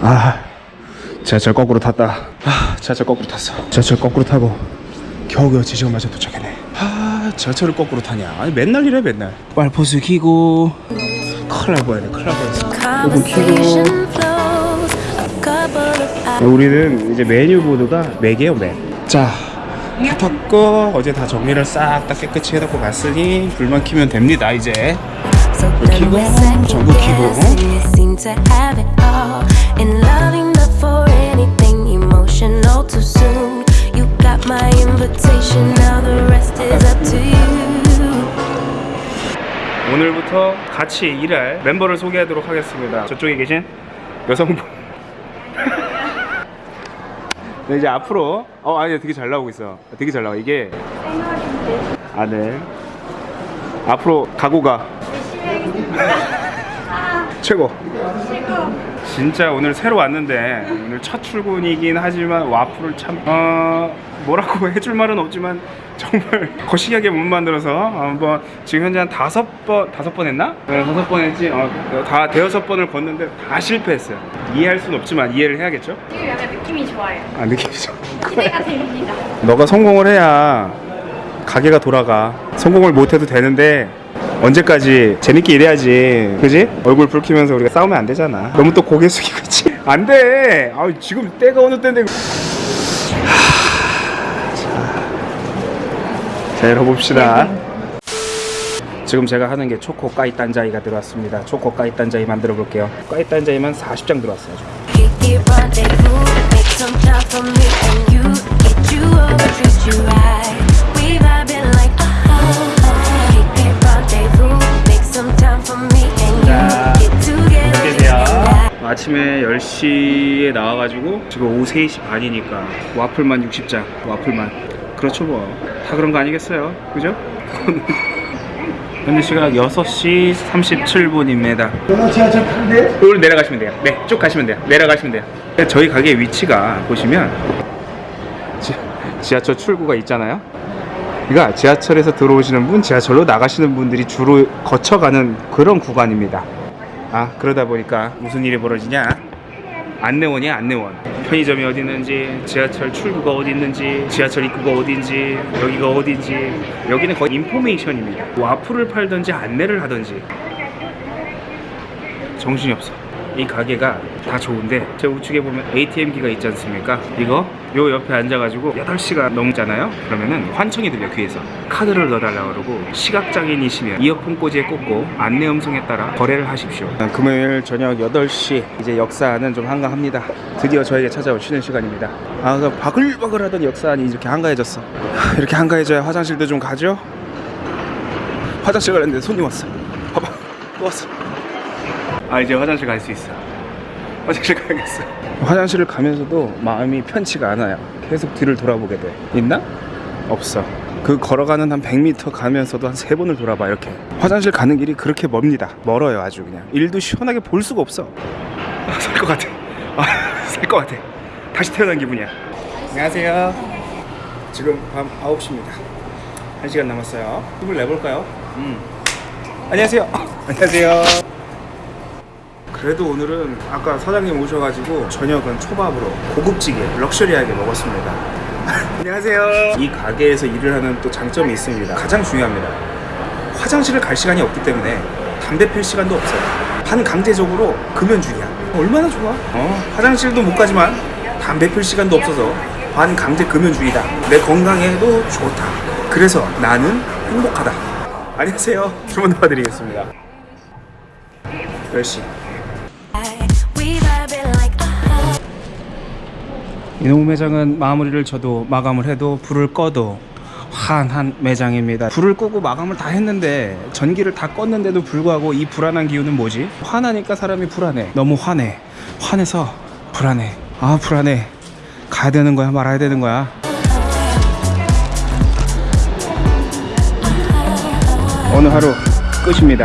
아 지하철 거꾸로 탔다. 아 지하철 거꾸로 탔어. 지하철 거꾸로 타고 겨우겨우 지시간마저 도착했네. 아 지하철을 거꾸로 타냐? 아니 맨날 이래 맨날. 빨포스 키고. 큰일 날 뻔했네 큰일 날 뻔했어. 이거 키고. 우리는 이제 메뉴 보드가 맥이에요 맥자 다 탔고 어제 다 정리를 싹 다 깨끗이 해놓고 갔으니 불만 키면 됩니다 이제 키고, 전구 키고. 오늘부터 같이 일할 멤버를 소개하도록 하겠습니다. 저쪽에 계신 여성분. 네, 이제 앞으로 어 아니 되게 잘 나오고 있어. 되게 잘 나와 이게. 아 네. 앞으로 각오가 최고. 진짜 오늘 새로 왔는데 오늘 첫 출근이긴 하지만 와플을 참 어, 뭐라고 해줄 말은 없지만 정말 거시기하게 못 만들어서 한번 지금 현재 한 다섯 번 다섯 번 했나? 네, 다섯 번 했지. 어, 다 대여섯 번을 걷는데 다 실패했어요. 이해할 수는 없지만 이해를 해야겠죠? 지금 약간 느낌이 좋아요. 아 느낌이죠. 기대가 됩니다. 너가 성공을 해야 가게가 돌아가. 성공을 못해도 되는데 언제까지 재밌게 일해야지. 그지? 얼굴 붉히면서 우리가 싸우면 안 되잖아. 너무 또 고개 숙이고 있지? 안 돼. 아 지금 때가 어느 때인데. 하, 자, 자 열어봅시다. 지금 제가 하는 게 초코 까이 딴자이가 들어왔습니다. 초코 까이 딴자이 만들어 볼게요. 까이 딴자이만 40장 들어왔어요. 아침에 10시에 나와가지고 지금 오후 3시 반이니까 와플만 60장 와플만. 그렇죠 뭐 다 그런 거 아니겠어요? 그죠? 현재 시각 6시 37분입니다. 지하철 탄대? 오늘 내려가시면 돼요. 네쭉 가시면 돼요. 내려가시면 돼요. 저희 가게 위치가 보시면 지, 지하철 출구가 있잖아요. 그러니까 지하철에서 들어오시는 분, 지하철로 나가시는 분들이 주로 거쳐가는 그런 구간입니다. 아 그러다 보니까 무슨 일이 벌어지냐? 안내원이야 안내원. 편의점이 어디 있는지, 지하철 출구가 어디 있는지, 지하철 입구가 어딘지, 여기가 어딘지. 여기는 거의 인포메이션입니다. 와플을 팔든지 안내를 하든지 정신이 없어. 이 가게가 다 좋은데 제 우측에 보면 ATM기가 있지 않습니까? 이거 요 옆에 앉아가지고 8시가 넘잖아요? 그러면은 환청이 들려 귀에서. 카드를 넣어달라고 그러고 시각장애인이시면 이어폰 꽂이에 꽂고 안내 음성에 따라 거래를 하십시오. 금요일 저녁 8시 이제 역사는 좀 한가합니다. 드디어 저에게 찾아온 쉬는 시간입니다. 아그 바글바글 하던 역사안이 이렇게 한가해졌어. 이렇게 한가해져야 화장실도 좀 가죠? 화장실 가는데 손님 왔어. 봐봐 또 왔어. 아 이제 화장실 갈 수 있어 화장실 가야겠어 화장실을 가면서도 마음이 편치가 않아요. 계속 뒤를 돌아보게 돼. 있나? 없어. 그 걸어가는 한 100m 가면서도 한 세 번을 돌아봐 이렇게. 화장실 가는 길이 그렇게 멉니다. 멀어요 아주 그냥. 일도 시원하게 볼 수가 없어. 아, 살것 같아. 아, 살것 같아. 다시 태어난 기분이야. 안녕하세요. 지금 밤 9시입니다. 1시간 남았어요. 힘을 내볼까요? 음. 안녕하세요. 안녕하세요 그래도 오늘은 아까 사장님 오셔가지고 저녁은 초밥으로 고급지게 럭셔리하게 먹었습니다. 안녕하세요. 이 가게에서 일을 하는 또 장점이 있습니다. 가장 중요합니다. 화장실을 갈 시간이 없기 때문에 담배 필 시간도 없어요. 반강제적으로 금연중이야. 얼마나 좋아? 어, 화장실도 못 가지만 담배 필 시간도 없어서 반강제 금연중이다. 내 건강에도 좋다. 그래서 나는 행복하다. 안녕하세요. 주문 도와드리겠습니다. 10시. 이놈 매장은 마무리를 쳐도 마감을 해도 불을 꺼도 환한 매장입니다. 불을 끄고 마감을 다 했는데 전기를 다 껐는데도 불구하고 이 불안한 기운은 뭐지? 화나니까 사람이 불안해. 너무 화내. 화내서 불안해. 아 불안해. 가야 되는 거야 말아야 되는 거야. 오늘 하루 끝입니다.